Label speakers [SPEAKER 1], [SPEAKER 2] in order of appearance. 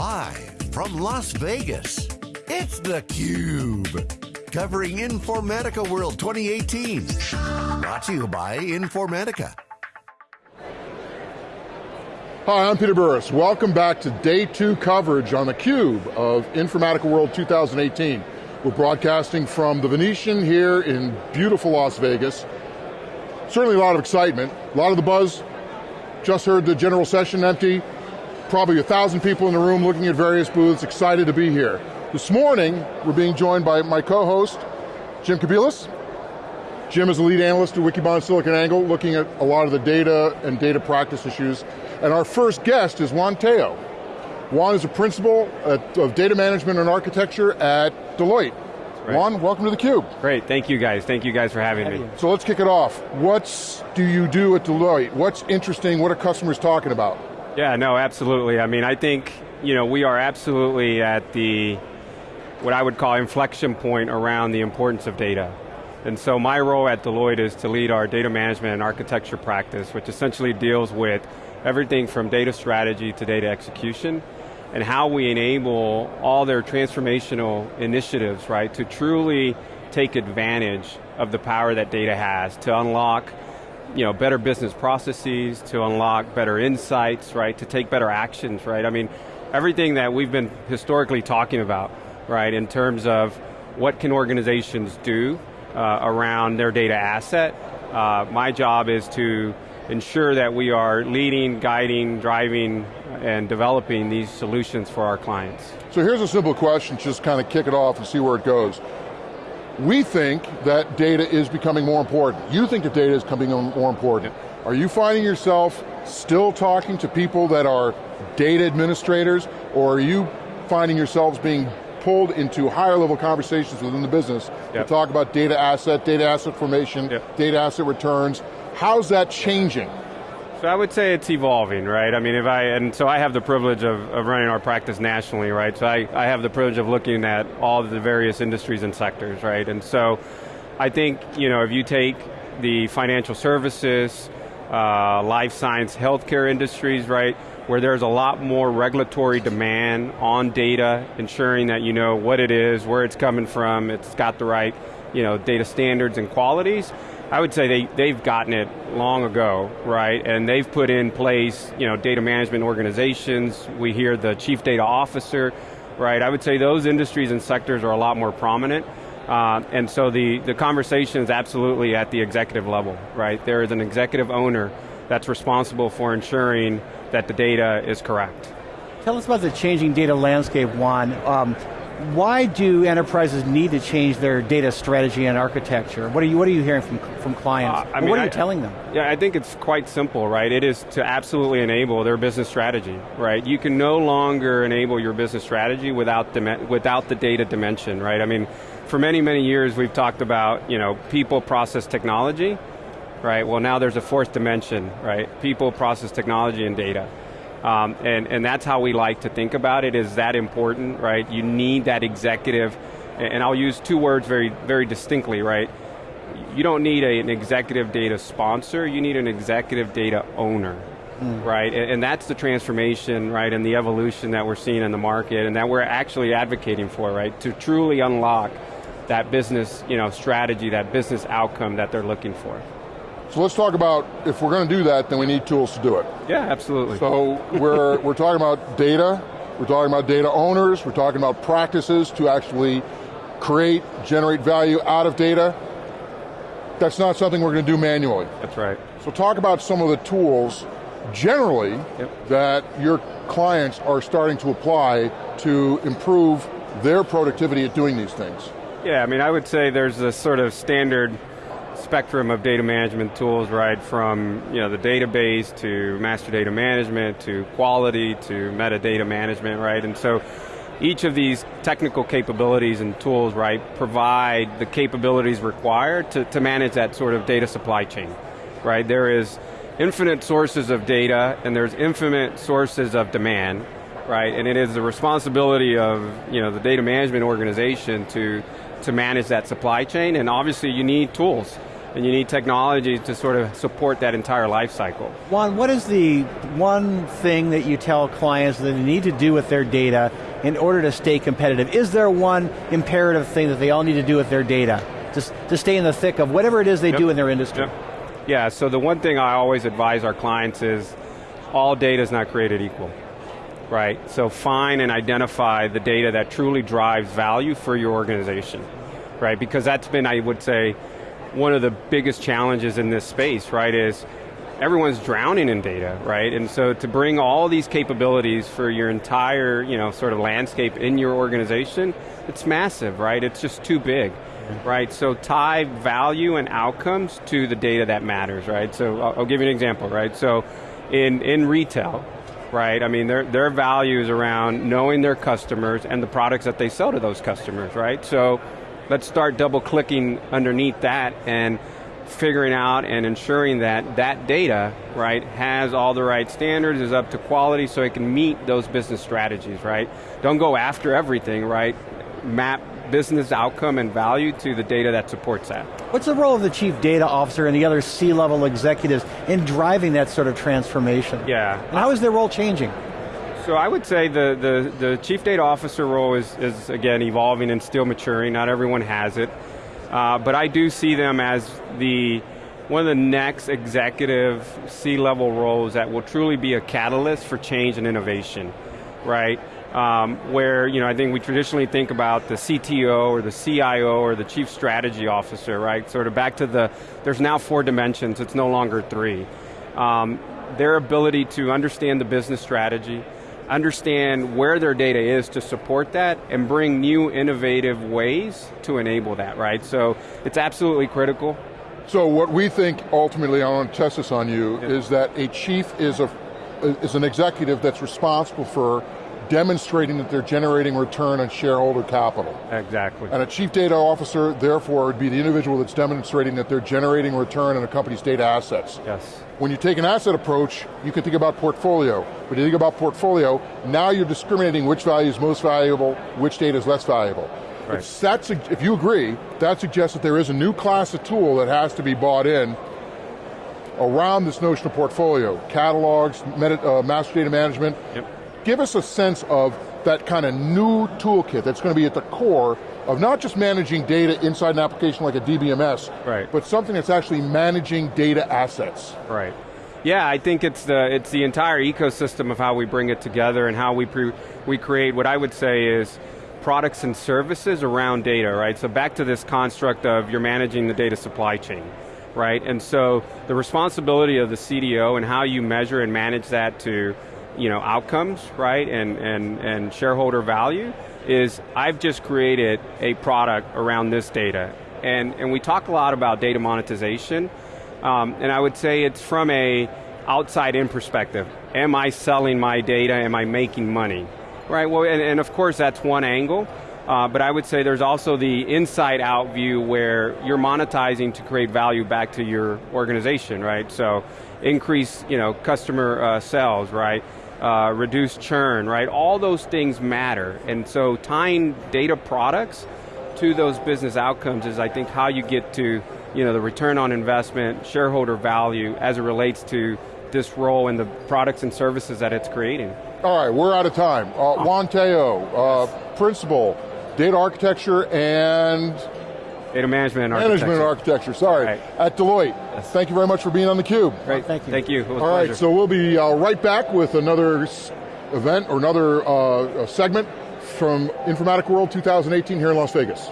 [SPEAKER 1] Live from Las Vegas, it's theCUBE. Covering Informatica World 2018. Brought to you by Informatica.
[SPEAKER 2] Hi, I'm Peter Burris. Welcome back to day two coverage on theCUBE of Informatica World 2018. We're broadcasting from the Venetian here in beautiful Las Vegas. Certainly a lot of excitement, a lot of the buzz. Just heard the general session empty. Probably a thousand people in the room looking at various booths, excited to be here. This morning, we're being joined by my co-host, Jim Kobielus. Jim is a lead analyst at Wikibon SiliconANGLE, looking at a lot of the data and data practice issues. And our first guest is Juan Tello. Juan is a principal at, of data management and architecture at Deloitte. Right. Juan, welcome to theCUBE.
[SPEAKER 3] Great, thank you guys. Thank you guys for having me.
[SPEAKER 2] So let's kick it off. What do you do at Deloitte? What's interesting? What are customers talking about?
[SPEAKER 3] Yeah, no, absolutely. I mean, I think, you know, we are absolutely at the, what I would call inflection point around the importance of data. And so my role at Deloitte is to lead our data management and architecture practice, which essentially deals with everything from data strategy to data execution, and how we enable all their transformational initiatives, right, to truly take advantage of the power that data has to unlock you know, better business processes, to unlock better insights, right, to take better actions, right? I mean, everything that we've been historically talking about, right, in terms of what can organizations do uh, around their data asset. Uh, my job is to ensure that we are leading, guiding, driving, and developing these solutions for our clients.
[SPEAKER 2] So here's a simple question, just kind of kick it off and see where it goes. We think that data is becoming more important. You think that data is becoming more important. Are you finding yourself still talking to people that are data administrators, or are you finding yourselves being pulled into higher level conversations within the business yep. to talk about data asset, data asset formation, yep. data asset returns. How's that changing?
[SPEAKER 3] So I would say it's evolving, right? I mean, if I, and so I have the privilege of, of running our practice nationally, right? So I, I have the privilege of looking at all the various industries and sectors, right? And so I think, you know, if you take the financial services, uh, life science, healthcare industries, right? Where there's a lot more regulatory demand on data, ensuring that you know what it is, where it's coming from, it's got the right, you know, data standards and qualities. I would say they, they've gotten it long ago, right? And they've put in place, you know, data management organizations. We hear the chief data officer, right? I would say those industries and sectors are a lot more prominent. Uh, and so the, the conversation is absolutely at the executive level, right? There is an executive owner that's responsible for ensuring that the data is correct.
[SPEAKER 4] Tell us about the changing data landscape, Juan. Um, why do enterprises need to change their data strategy and architecture? What are you, what are you hearing from, from clients? Uh, I mean, what are you I, telling them?
[SPEAKER 3] Yeah, I think it's quite simple, right? It is to absolutely enable their business strategy, right? You can no longer enable your business strategy without, without the data dimension, right? I mean, for many, many years we've talked about, you know, people, process, technology, right? Well now there's a fourth dimension, right? People, process, technology, and data. Um, and, and that's how we like to think about it, is that important, right? You need that executive, and I'll use two words very, very distinctly, right? You don't need a, an executive data sponsor, you need an executive data owner. Mm. Right, and, and that's the transformation, right, and the evolution that we're seeing in the market and that we're actually advocating for, right, to truly unlock that business you know, strategy, that business outcome that they're looking for.
[SPEAKER 2] So let's talk about, if we're going to do that, then we need tools to do it.
[SPEAKER 3] Yeah, absolutely.
[SPEAKER 2] So we're, we're talking about data, we're talking about data owners, we're talking about practices to actually create, generate value out of data. That's not something we're going to do manually.
[SPEAKER 3] That's right.
[SPEAKER 2] So talk about some of the tools, generally, yep. that your clients are starting to apply to improve their productivity at doing these things.
[SPEAKER 3] Yeah, I mean, I would say there's a sort of standard spectrum of data management tools, right, from you know, the database to master data management to quality to metadata management, right, and so each of these technical capabilities and tools, right, provide the capabilities required to, to manage that sort of data supply chain, right? There is infinite sources of data and there's infinite sources of demand, right? And it is the responsibility of you know, the data management organization to, to manage that supply chain and obviously you need tools and you need technology to sort of support that entire life cycle.
[SPEAKER 4] Juan, what is the one thing that you tell clients that they need to do with their data in order to stay competitive? Is there one imperative thing that they all need to do with their data to, to stay in the thick of whatever it is they yep. do in their industry? Yep.
[SPEAKER 3] Yeah, so the one thing I always advise our clients is all data is not created equal right? So find and identify the data that truly drives value for your organization, right? Because that's been, I would say, one of the biggest challenges in this space, right, is everyone's drowning in data, right? And so to bring all these capabilities for your entire, you know, sort of landscape in your organization, it's massive, right? It's just too big, right? So tie value and outcomes to the data that matters, right? So I'll, I'll give you an example, right? So in, in retail, right? I mean, their, their value is around knowing their customers and the products that they sell to those customers, right? So let's start double clicking underneath that and figuring out and ensuring that that data, right, has all the right standards, is up to quality so it can meet those business strategies, right? Don't go after everything, right? Map business outcome and value to the data that supports that.
[SPEAKER 4] What's the role of the chief data officer and the other C-level executives in driving that sort of transformation?
[SPEAKER 3] Yeah.
[SPEAKER 4] And how is their role changing?
[SPEAKER 3] So I would say the, the, the chief data officer role is, is, again, evolving and still maturing. Not everyone has it. Uh, but I do see them as the one of the next executive C-level roles that will truly be a catalyst for change and innovation, right? um, where you know I think we traditionally think about the CTO or the CIO or the Chief Strategy Officer, right? Sort of back to the, there's now four dimensions, it's no longer three. Um, their ability to understand the business strategy, understand where their data is to support that, and bring new innovative ways to enable that, right? So it's absolutely critical.
[SPEAKER 2] So what we think ultimately, I want to test this on you, is that a chief is a is an executive that's responsible for demonstrating that they're generating return on shareholder capital.
[SPEAKER 3] Exactly.
[SPEAKER 2] And a chief data officer, therefore, would be the individual that's demonstrating that they're generating return on a company's data assets.
[SPEAKER 3] Yes.
[SPEAKER 2] When you take an asset approach, you can think about portfolio. When you think about portfolio, now you're discriminating which value is most valuable, which data is less valuable. Right. If, that's, if you agree, that suggests that there is a new class of tool that has to be bought in around this notion of portfolio. Catalogs, uh, master data management,
[SPEAKER 3] yep
[SPEAKER 2] give us a sense of that kind of new toolkit that's going to be at the core of not just managing data inside an application like a DBMS,
[SPEAKER 3] right.
[SPEAKER 2] but something that's actually managing data assets.
[SPEAKER 3] Right. Yeah, I think it's the it's the entire ecosystem of how we bring it together and how we we create what I would say is products and services around data, right? So back to this construct of you're managing the data supply chain, right? And so the responsibility of the CDO and how you measure and manage that to you know, outcomes, right, and, and, and shareholder value, is I've just created a product around this data. And, and we talk a lot about data monetization, um, and I would say it's from a outside in perspective. Am I selling my data, am I making money? Right, well, and, and of course that's one angle, uh, but I would say there's also the inside out view where you're monetizing to create value back to your organization, right? So increase you know, customer uh, sales, right? Uh, reduce churn, right? All those things matter. And so tying data products to those business outcomes is I think how you get to you know, the return on investment, shareholder value as it relates to this role and the products and services that it's creating.
[SPEAKER 2] All right, we're out of time. Uh, Juan Tello, uh, principal, data architecture and
[SPEAKER 3] Data management and
[SPEAKER 2] architecture. Management and architecture, sorry. Right. At Deloitte.
[SPEAKER 3] Yes.
[SPEAKER 2] Thank you very much for being on theCUBE.
[SPEAKER 3] Great, thank you. Thank you,
[SPEAKER 2] All right, so we'll be uh, right back with another event or another uh, segment from Informatica World 2018 here in Las Vegas.